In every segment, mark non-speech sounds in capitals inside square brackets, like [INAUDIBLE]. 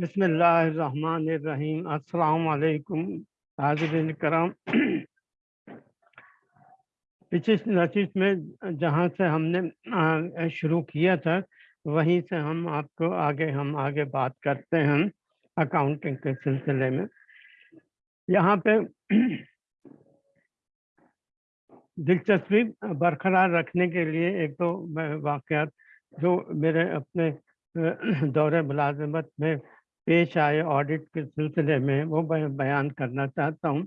अस्सलाम वालेकुम हाजिरीन करम। पिछली नचिस में जहाँ से हमने शुरू किया था, वहीं से हम आपको आगे, हम आगे बात करते हैं अकाउंटिंग के सिलसिले में। यहाँ पे दिलचस्पी बरकरार रखने के लिए एक तो वाक़ जो मेरे अपने दौरे मुलाजमत में पेश आए ऑडिट के सिलसिले में, वो बयान करना चाहता हूँ।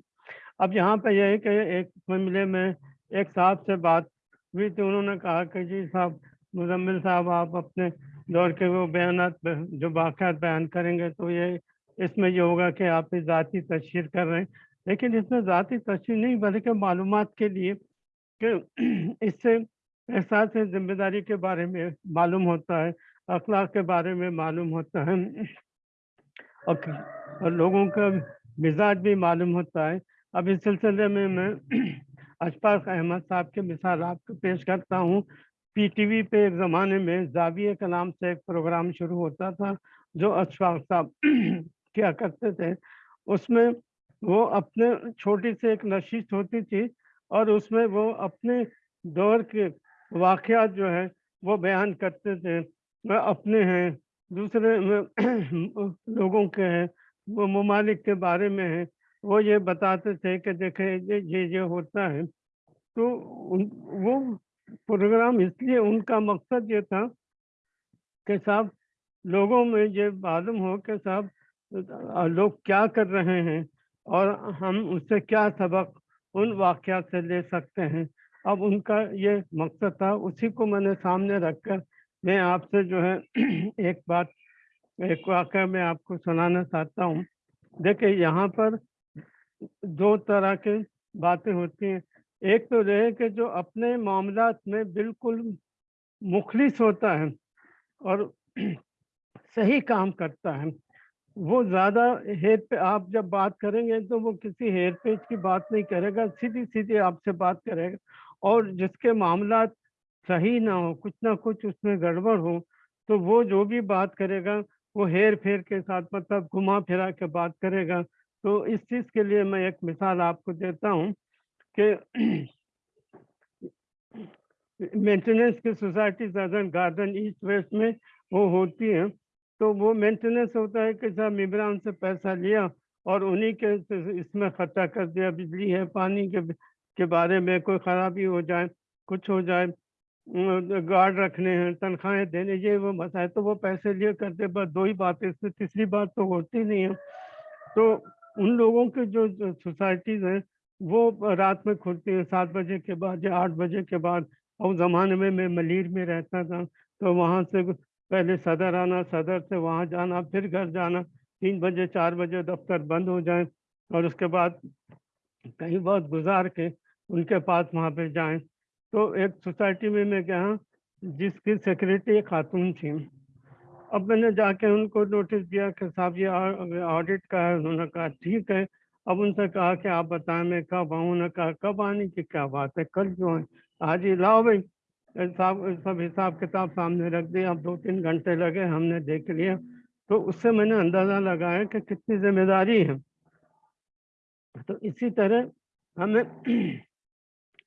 अब यहाँ पर यह है कि एक मामले में एक साहब से बात हुई थी उन्होंने कहा कि जी साहब, मुजम्मिल साहब, आप अपने दौर के वो बयान जो वाक़ात बयान करेंगे तो ये, इसमें ये होगा कि आप ज़ाती तशहर कर रहे हैं। लेकिन इसमें ज़ाती तशहर नहीं, बल्कि मालूम के लिए कि [CLEARS THROAT] इससे एहसास ज़िम्मेदारी के बारे में मालूम होता है, अखलाक के बारे में मालूम होता है। और, और लोगों का मिजाज भी मालूम होता है। अब इस सिलसिले में मैं [CLEARS THROAT] अशफाक अहमद साहब के मिसाल आपको पेश करता हूँ। पीटीवी पे एक ज़माने में जाविया के नाम से एक प्रोग्राम शुरू होता था जो अशफाक साहब [CLEARS THROAT] क्या करते थे। उसमें वो अपने छोटी से एक नशीस होती थी और उसमें वो अपने दौर के वाक़ जो है वो बयान करते थे। वह अपने हैं दूसरे [CLEARS THROAT] लोगों के हैं, वो ममालिक के बारे में है, वो ये बताते थे कि देखे, ये ये होता है। तो उन, वो प्रोग्राम इसलिए उनका मकसद ये था कि साहब, लोगों में ये मालूम हो कि साहब लोग क्या कर रहे हैं और हम उससे क्या सबक उन वाक़ात से ले सकते हैं। अब उनका ये मकसद था, उसी को मैंने सामने रखकर मैं आपसे जो है [CLEARS THROAT] एक बात, एक वाक़ मैं आपको सुनाना चाहता हूँ। देखिए, यहाँ पर दो तरह के बातें होती हैं। एक तो रहे कि जो अपने मामला में बिल्कुल मुखलिस होता है और [CLEARS THROAT] सही काम करता है, वो ज़्यादा हेर पे, आप जब बात करेंगे तो वो किसी हेर पेज की बात नहीं करेगा सीधी सीधी आपसे बात करेगा। और जिसके मामला सही ना हो, कुछ ना कुछ उसमें गड़बड़ हो तो वो जो भी बात करेगा, वो हेर फेर के साथ मतलब घुमा फिरा के बात करेगा। तो इस चीज़ के लिए मैं एक मिसाल आपको देता हूँ कि [CLEARS THROAT] मेंटेनेंस की society southern garden east west में वो होती है तो वो मेंटेनेंस होता है कि साहब इमरान से पैसा लिया और उन्हीं के इसमें खर्चा कर दिया, बिजली है, पानी के के बारे में कोई ख़राबी हो जाए, कुछ हो जाए गार्ड रखने हैं, तनख्वाहें देने, ये वो मसाए तो वो पैसे लिए करते, बस दो ही बातें, इसमें तीसरी बात तो होती नहीं है। तो उन लोगों के जो सोसाइटीज़ हैं, वो रात में खुलती हैं, सात बजे के बाद या आठ बजे के बाद। और ज़माने में मैं मलिर में रहता था तो वहाँ से पहले सदर आना, सदर से वहाँ जाना, फिर घर जाना। तीन बजे, चार बजे दफ्तर बंद हो जाए और उसके बाद कहीं बहुत गुजार के उनके पास वहाँ पे जाएँ। तो एक सोसाइटी में मैं गया, जिसकी सेक्रेटरी खातून थी। अब मैंने जाके उनको नोटिस दिया कि साहब ये ऑडिट का है, उन्होंने कहा, ठीक है। अब उनसे कहा कि, आप बताएँ, मैं कब आऊँ? उन्होंने कहा, कब आने की क्या बात है? कल क्यों है आज ही लाओ भाई। साहब सब हिसाब किताब सामने रख दिया अब दो तीन घंटे लगे, हमने देख लिया तो उससे मैंने अंदाज़ा लगाया कि कितनी ज़िम्मेदारी है। तो इसी तरह हमें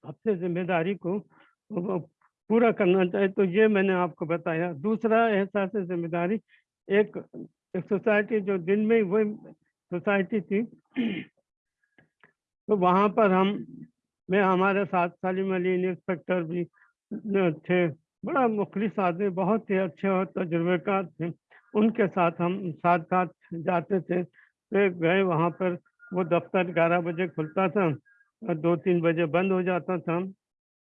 अपने ज़िम्मेदारी को पूरा करना चाहिए। तो ये मैंने आपको बताया। दूसरा एहसास ज़िम्मेदारी। एक, एक सोसाइटी जो दिन में वही सोसाइटी थी तो वहाँ पर हम मैं हमारे साथ सलीम अली इंस्पेक्टर भी थे। बड़ा मुखलिस आदमी बहुत ही अच्छे और तजुर्बेकार थे। उनके साथ हम साथ साथ जाते थे। तो गए वहाँ पर वो दफ्तर ग्यारह बजे खुलता था। दो तीन बजे बंद हो जाता था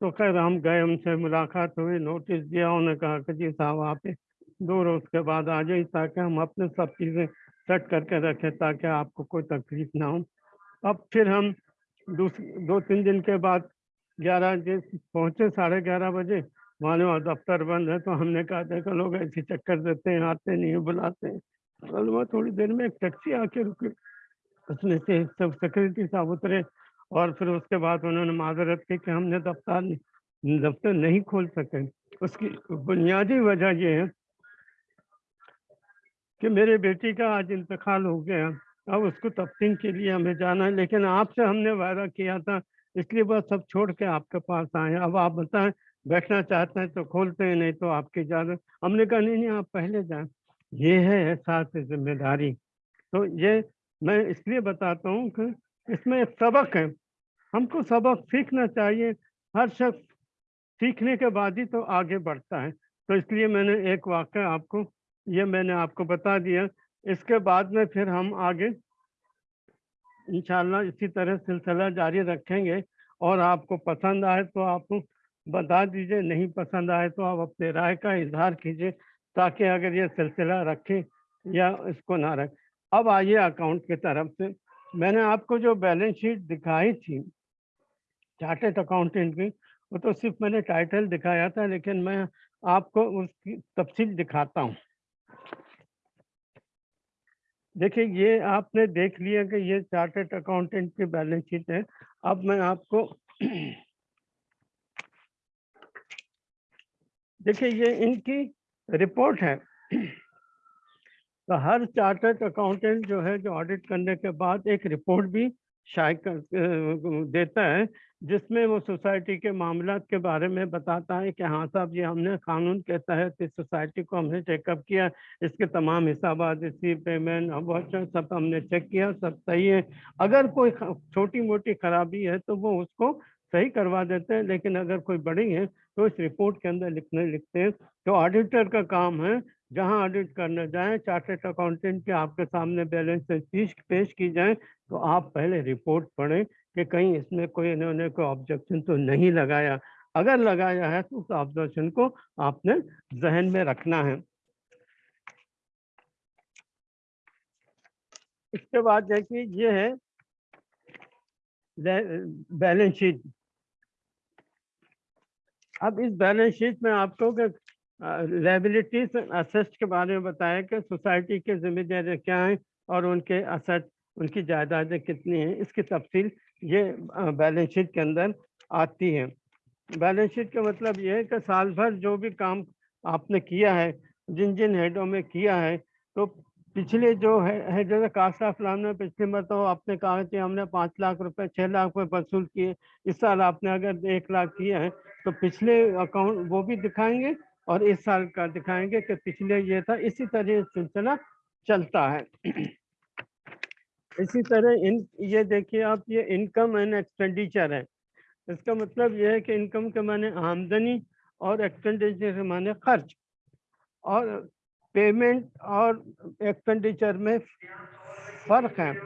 तो खैर हम गए उनसे मुलाकात हुई, नोटिस दिया, उन्होंने कहा कि जी साहब, आप दो रोज के बाद आ जाए ताकि हम अपने सब चीज़ें सेट करके रखें ताकि आपको कोई तकलीफ़ ना हो। अब फिर हम दो तीन दिन के बाद ग्यारह बजे पहुँचे, साढ़े ग्यारह बजे। वहाँ वहाँ दफ्तर बंद है तो हमने कहा, देखो लोग ऐसे चक्कर देते हैं, आते नहीं बुलाते हैं। वहाँ थोड़ी देर में एक टैक्सी आके रुके। उसमें से सब सेक्रेटरी साहब उतरे। और फिर उसके बाद उन्होंने माजरत की कि हमने दफ्तर दफ्तर नहीं खोल सके। उसकी बुनियादी वजह यह है कि मेरे बेटी का आज इंतकाल हो गया अब उसको तफ्तीन के लिए हमें जाना है, लेकिन आपसे हमने वायदा किया था, इसलिए बस सब छोड़ के आपके पास आए अब आप बताएँ, बैठना चाहते हैं तो खोलते हैं, नहीं तो आपकी इजाज़त। हमने कहा, नहीं नहीं, आप पहले जाएँ। ये है एहसास ज़िम्मेदारी। तो ये मैं इसलिए बताता हूँ कि इसमें सबक है। हमको सबक सीखना चाहिए। हर शख्स सीखने के बाद ही तो आगे बढ़ता है। तो इसलिए मैंने एक वाक्य आपको, ये मैंने आपको बता दिया। इसके बाद में फिर हम आगे इंशाल्लाह इसी तरह सिलसिला जारी रखेंगे। और आपको पसंद आए तो आप बता दीजिए, नहीं पसंद आए तो आप अपने राय का इजहार कीजिए ताकि अगर ये सिलसिला रखें या इसको ना रखें। अब आइए अकाउंट की तरफ़ से। मैंने आपको जो बैलेंस शीट दिखाई थी, चार्टेड अकाउंटेंट की, वो तो सिर्फ़ मैंने टाइटल दिखाया था, लेकिन मैं आपको उसकी तफसील दिखाता हूँ। देखिए, ये आपने देख लिया कि ये चार्टेड अकाउंटेंट की बैलेंस शीट है। अब मैं आपको देखिए, ये इनकी रिपोर्ट है। तो हर चार्टर्ड अकाउंटेंट जो है, जो ऑडिट करने के बाद एक रिपोर्ट भी शायद कर देता है, जिसमें वो सोसाइटी के मामला के बारे में बताता है कि हाँ साहब ये हमने कानून के तहत इस सोसाइटी को हमने चेकअप किया, इसके तमाम हिसाब इसी पेमेंट सब हमने चेक किया, सब सही है। अगर कोई छोटी मोटी खराबी है तो वो उसको सही करवा देते हैं, लेकिन अगर कोई बड़ी है तो इस रिपोर्ट के अंदर लिखने, लिखते हैं। तो ऑडिटर का काम है जहाँ ऑडिट करने जाएँ चार्टेड अकाउंटेंट के आपके सामने बैलेंस पेश पेश की जाए तो आप पहले रिपोर्ट पढ़ें कि कहीं इसमें कोई इन्होंने कोई ऑब्जेक्शन तो नहीं लगाया। अगर लगाया है तो उस ऑब्जेक्शन को आपने जहन में रखना है। इसके बाद देखिए, ये है बैलेंस शीट अब इस बैलेंस शीट में आपको लाइबिलिटीज असेस्ट के बारे में बताया कि सोसाइटी के जिम्मेदारियाँ क्या हैं और उनके असेट उनकी जायदादें कितनी हैं। इसकी तफसील ये बैलेंस शीट के अंदर आती है। बैलेंस शीट का मतलब ये है कि साल भर जो भी काम आपने किया है जिन जिन हेडों में किया है तो पिछले जो है, जैसे कास्ट ऑफ़ लाम ने पिछले मतलब आपने कहा कि हमने पाँच लाख रुपए छः लाख रुपए वसूल किए। इस साल आपने अगर एक लाख किए हैं तो पिछले अकाउंट वो भी दिखाएँगे और इस साल का दिखाएँगे कि पिछले ये था, इसी तरह सिलसिला चलता है। इसी तरह इन, ये देखिए आप, ये इनकम एंड एक्सपेंडिचर है। इसका मतलब ये है कि इनकम के माने आमदनी और एक्सपेंडिचर के माने खर्च। और पेमेंट और एक्सपेंडिचर में फ़र्क है।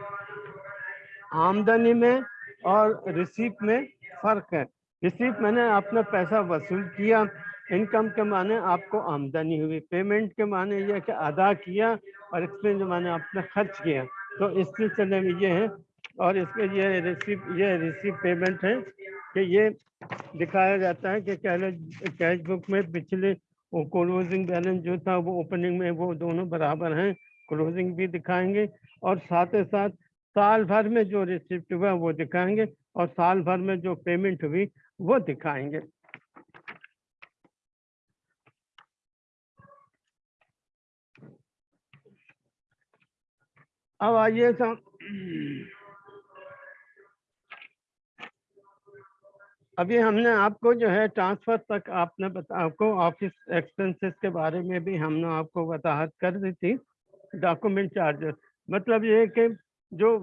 आमदनी में और रिसीप में फ़र्क है। रिसीप मैंने अपना पैसा वसूल किया इनकम के माने आपको आमदनी हुई, पेमेंट के माने यह कि अदा किया और एक्सपेंस माने आपने खर्च किया। तो इस सिलसिले में ये है और इसके ये रिसीव ये रिसीव पेमेंट है कि ये दिखाया जाता है कि कैश बुक में पिछले वो क्लोजिंग बैलेंस जो था, वो ओपनिंग में वो दोनों बराबर हैं क्लोजिंग भी दिखाएँगे और साथ ही साथ साल भर में जो रिसिप्ट हुआ वो दिखाएँगे और साल भर में जो पेमेंट हुई वो दिखाएँगे। अब आइए तो अभी हमने आपको जो है ट्रांसफ़र तक आपने बता, आपको ऑफ़िस एक्सपेंसेस के बारे में भी हमने आपको वजाहत कर दी थी, डॉक्यूमेंट चार्जेस। मतलब ये कि जो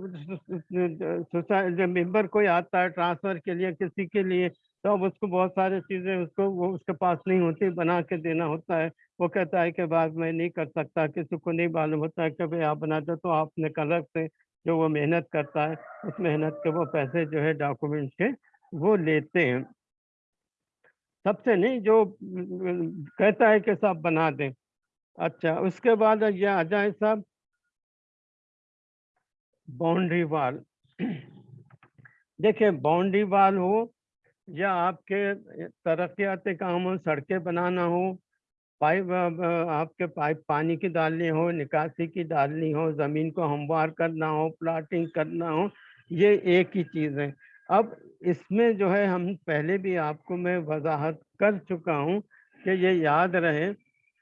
मेंबर कोई आता है ट्रांसफ़र के लिए किसी के लिए तो अब उसको बहुत सारी चीज़ें उसको, वो उसके पास नहीं होती, बना के देना होता है। वो कहता है कि बाद मैं नहीं कर सकता, किसी को नहीं मालूम होता है कि भाई आप बना दो तो आपने कलर से जो वो मेहनत करता है, उस मेहनत के वो पैसे जो है डॉक्यूमेंट के वो लेते हैं। सबसे नहीं, जो कहता है कि साहब बना दें। अच्छा उसके बाद ये आ जाए साहब बाउंड्री वाल। देखिए, बाउंड्री वाल हो या आपके तरक्याती काम हो, सड़कें बनाना हो, पाइप आपके पाइप पानी की डालनी हो, निकासी की डालनी हो, ज़मीन को हमवार करना हो, प्लाटिंग करना हो, ये एक ही चीज़ है। अब इसमें जो है, हम पहले भी आपको मैं वजाहत कर चुका हूँ कि ये याद रहे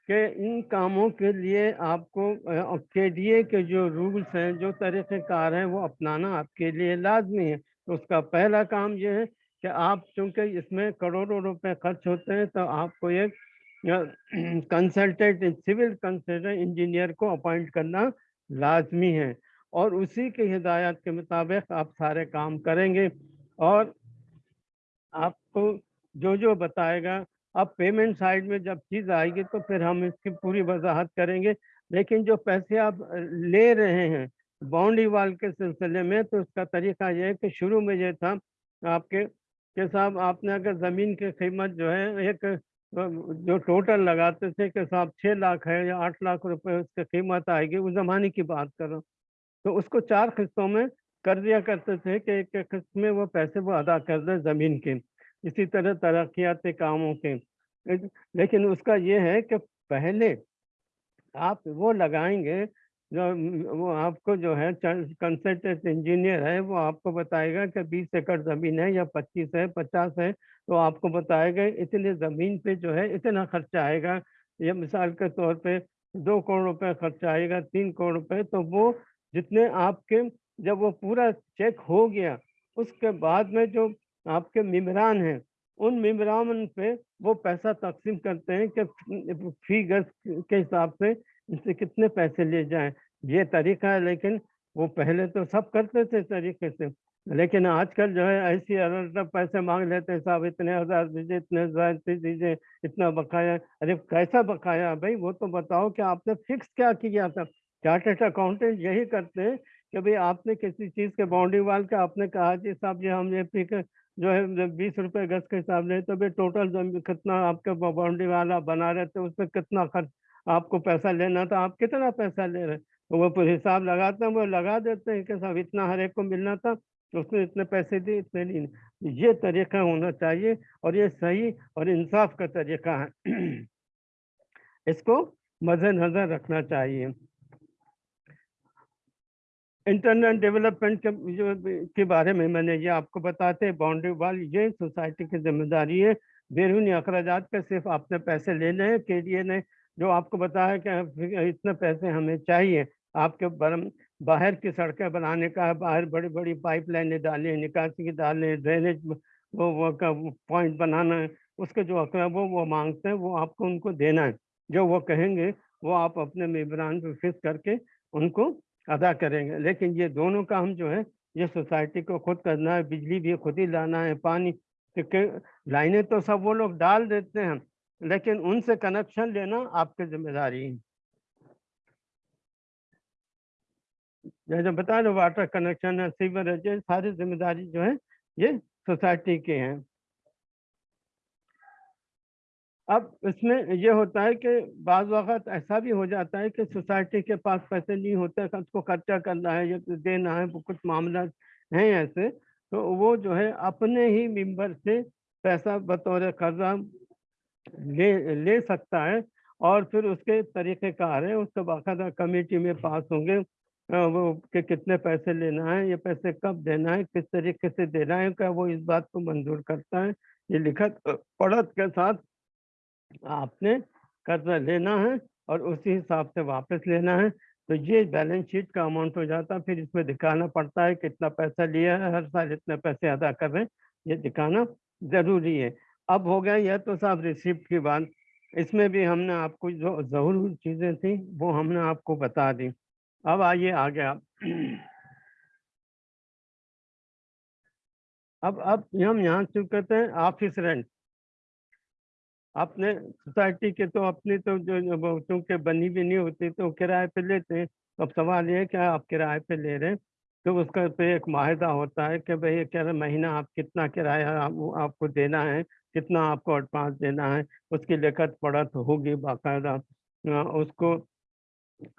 कि इन कामों के लिए आपको के डी के जो रूल्स हैं, जो तरीक़ेकार हैं, वो अपनाना आपके लिए लाजमी है। तो उसका पहला काम ये है कि आप चूँकि इसमें करोड़ों रुपए खर्च होते हैं तो आपको एक कंसल्टेंट सिविल कंसल्टेंट इंजीनियर को अपॉइंट करना लाजमी है। और उसी की हिदायत के मुताबिक आप सारे काम करेंगे और आपको जो जो बताएगा, अब पेमेंट साइड में जब चीज़ आएगी तो फिर हम इसकी पूरी वजाहत करेंगे। लेकिन जो पैसे आप ले रहे हैं बाउंड्री वाल के सिलसिले में तो उसका तरीका यह है कि शुरू में यह था आपके के साहब आपने अगर ज़मीन की कीमत जो है, एक, जो टोटल लगाते थे कि साहब छः लाख है या आठ लाख रुपए उसकी कीमत आएगी, उस ज़माने की बात कर रहा हूँ। तो उसको चार किस्तों में कर दिया करते थे कि एक किस्त में वो पैसे वो अदा कर दे ज़मीन के। इसी तरह तरक्याती कामों के। लेकिन उसका ये है कि पहले आप वो लगाएँगे जो वो आपको जो है कंसल्टेंट इंजीनियर है, वो आपको बताएगा कि 20 एकड़ ज़मीन है या 25 है 50 है तो आपको बताएगा इतने ज़मीन पे जो है इतना खर्चा आएगा। या मिसाल के तौर पे दो करोड़ रुपए खर्चा आएगा, तीन करोड़ रुपए तो वो जितने आपके जब वो पूरा चेक हो गया, उसके बाद में जो आपके मिमरान हैं, उन मिमरान पे वो पैसा तकसीम करते हैं कि फ़ी गज के हिसाब से इससे कितने पैसे ले जाएँ? ये तरीका है, लेकिन वो पहले तो सब करते थे तरीके से। लेकिन आजकल जो है, ऐसी अलग पैसे मांग लेते हैं, साहब, इतने हज़ार दीजिए, इतने हज़ार दीजिए, इतना बकाया, अरे कैसा बकाया? भाई, वो तो बताओ कि आपने फिक्स क्या किया था? चार्टेड अकाउंटेंट यही करते हैं कि भाई, आपने किसी चीज़ के बाउंड्री वाल का आपने कहा, जी साहब जी, हम ये पिक जो है बीस रुपए गज के हिसाब ले तो भाई टोटल कितना आपके बाउंड्री वाला बना रहे थे, उसमें कितना खर्च आपको पैसा लेना था, आप कितना पैसा ले रहे? तो वो हिसाब लगाते हैं, वो लगा देते हैं कि साहब इतना हर एक को मिलना था तो उसने इतने पैसे दिए, इतने नहीं ये तरीका होना चाहिए और ये सही और इंसाफ का तरीका है। [CLEARS THROAT] इसको मद्देनजर रखना चाहिए। इंटरनल डेवलपमेंट के, जो के बारे में मैंने ये आपको बताते बाउंड्री वाल ये सोसाइटी की ज़िम्मेदारी है। बैरूनी अखराज पे सिर्फ़ आपने पैसे लेने के लिए ने जो आपको बताया कि इतने पैसे हमें चाहिए, आपके बाहर की सड़कें बनाने का, बाहर बड़ी बड़ी पाइप लाइनें डालें, निकासी की डालें, ड्रेनेज वो वो का पॉइंट बनाना है, उसके जो अकरा वो वो मांगते हैं, वो आपको उनको देना है। जो वो कहेंगे, वो आप अपने मेबरान पर फिक्स करके उनको अदा करेंगे। लेकिन ये दोनों काम जो है, ये सोसाइटी को खुद करना है, बिजली भी खुद ही लाना है, पानी लाइनें तो सब वो लोग डाल देते हैं। लेकिन उनसे कनेक्शन लेना आपकी ज़िम्मेदारी जैसे बता दो वाटर कनेक्शन है सीवरेज है सारी ज़िम्मेदारी जो है, ये सोसाइटी के हैं। अब इसमें ये होता है कि बाज़ वक़्त ऐसा भी हो जाता है कि सोसाइटी के पास पैसे नहीं होते, उसको खर्चा करना है, या देना है कुछ मामला हैं ऐसे तो वो जो है अपने ही मेंबर से पैसा बतौर कर्जा ले ले सकता है और फिर उसके तरीक़ेकार है उसके बाकायदा कमेटी में पास होंगे। वो कि कितने पैसे लेना है ये पैसे कब देना है किस तरीके से देना है क्या वो इस बात को मंजूर करता है ये लिखत पढ़त के साथ आपने कर्जा लेना है और उसी हिसाब से वापस लेना है। तो ये बैलेंस शीट का अमाउंट हो जाता है फिर इसमें दिखाना पड़ता है कितना पैसा लिया है हर साल इतने पैसे अदा कर रहे हैं ये दिखाना ज़रूरी है। अब हो गया, यह तो साहब रिसिप्ट की बात। इसमें भी हमने आपको जो ज़रूरी चीज़ें थी, वो हमने आपको बता दी। अब आइए आ गया अब अब हम यहाँ से कहते हैं ऑफ़िस रेंट। अपने सोसाइटी के तो अपनी तो जो चूँकि बनी भी नहीं होती तो किराए पे लेते हैं। अब सवाल ये है कि आप किराए पे ले रहे हैं तो उसका पे एक माहिदा होता है कि भाई क्या महीना आप कितना किराया आप, आपको देना है कितना आपको एडवांस देना है उसकी लिखत पढ़त होगी बाकायदा। उसको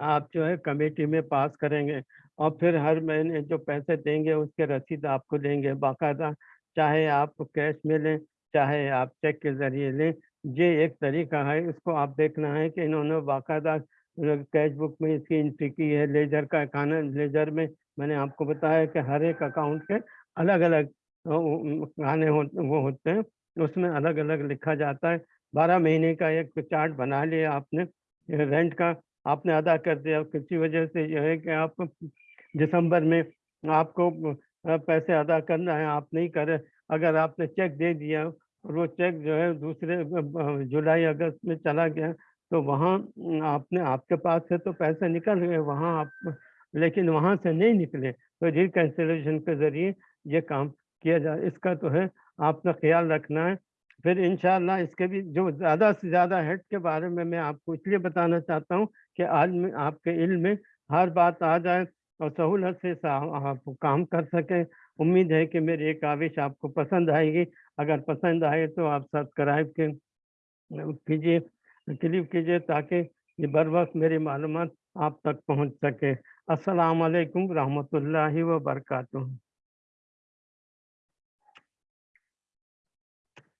आप जो है कमेटी में पास करेंगे और फिर हर महीने जो पैसे देंगे उसके रसीद आपको देंगे बाकायदा। चाहे आप कैश में लें चाहे आप चेक के ज़रिए लें ये एक तरीका है इसको आप देखना है कि इन्होंने बाकायदा कैश बुक में इसकी एंट्री की है लेजर का खाना लेजर में मैंने आपको बताया कि हर एक अकाउंट के अलग अलग खाने हो, वो होते हैं उसमें अलग अलग लिखा जाता है। 12 महीने का एक चार्ट बना लिया आपने रेंट का आपने अदा कर दिया किसी वजह से यह है कि आप दिसंबर में आपको पैसे अदा करना है आप नहीं करे अगर आपने चेक दे दिया और वो चेक जो है दूसरे जुलाई अगस्त में चला गया तो वहाँ आपने आपके पास से तो पैसे निकल गए वहाँ आप लेकिन वहाँ से नहीं निकले तो रिकैंसिलेशन के ज़रिए ये काम किया जाए इसका तो है, आपका ख्याल रखना है। फिर इंशाल्लाह इसके भी जो ज़्यादा से ज़्यादा हेड के बारे में मैं आपको इसलिए बताना चाहता हूँ कि आज में आपके इल्म में हर बात आ जाए और सहूलत से आप काम कर सकें। उम्मीद है कि मेरी एक काविश आपको पसंद आएगी। अगर पसंद आए तो आप सब्सक्राइब के कीजिए क्लिक कीजिए ताकि ये बर वक्त मेरी मालूम आप तक पहुँच सके। अस्सलाम वालेकुम ला व बरकातुहू